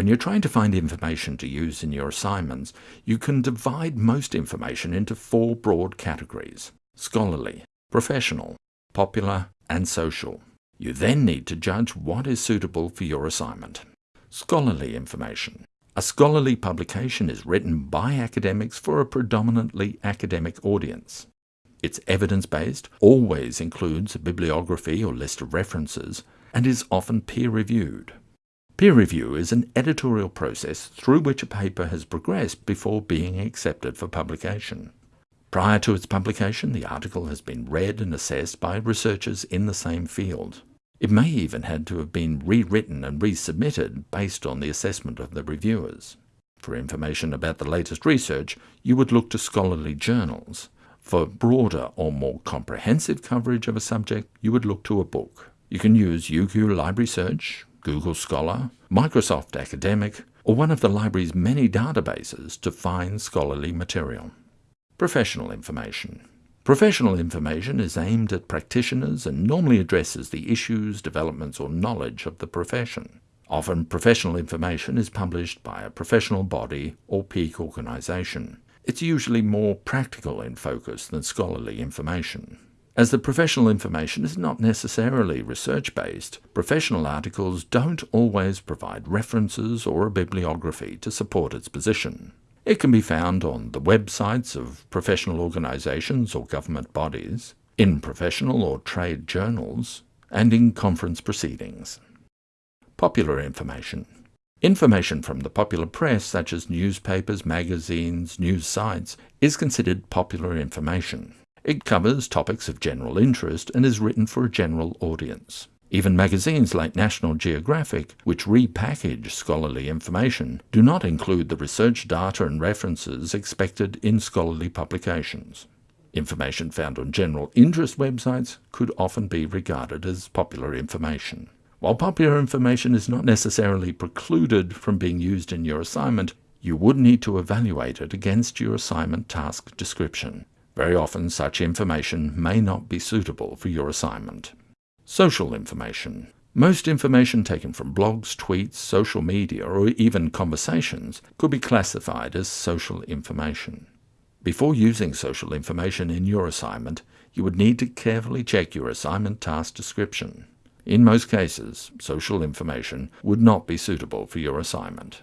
When you're trying to find information to use in your assignments, you can divide most information into four broad categories scholarly, professional, popular, and social. You then need to judge what is suitable for your assignment. Scholarly information. A scholarly publication is written by academics for a predominantly academic audience. It's evidence-based, always includes a bibliography or list of references, and is often peer-reviewed. Peer review is an editorial process through which a paper has progressed before being accepted for publication. Prior to its publication, the article has been read and assessed by researchers in the same field. It may even had to have been rewritten and resubmitted based on the assessment of the reviewers. For information about the latest research, you would look to scholarly journals. For broader or more comprehensive coverage of a subject, you would look to a book. You can use UQ Library Search, Google Scholar, Microsoft Academic, or one of the library's many databases to find scholarly material. Professional information. Professional information is aimed at practitioners and normally addresses the issues, developments or knowledge of the profession. Often professional information is published by a professional body or peak organisation. It's usually more practical in focus than scholarly information. As the professional information is not necessarily research-based, professional articles don't always provide references or a bibliography to support its position. It can be found on the websites of professional organisations or government bodies, in professional or trade journals, and in conference proceedings. Popular information. Information from the popular press, such as newspapers, magazines, news sites, is considered popular information. It covers topics of general interest and is written for a general audience. Even magazines like National Geographic, which repackage scholarly information, do not include the research data and references expected in scholarly publications. Information found on general interest websites could often be regarded as popular information. While popular information is not necessarily precluded from being used in your assignment, you would need to evaluate it against your assignment task description. Very often such information may not be suitable for your assignment. Social information. Most information taken from blogs, tweets, social media, or even conversations could be classified as social information. Before using social information in your assignment, you would need to carefully check your assignment task description. In most cases, social information would not be suitable for your assignment.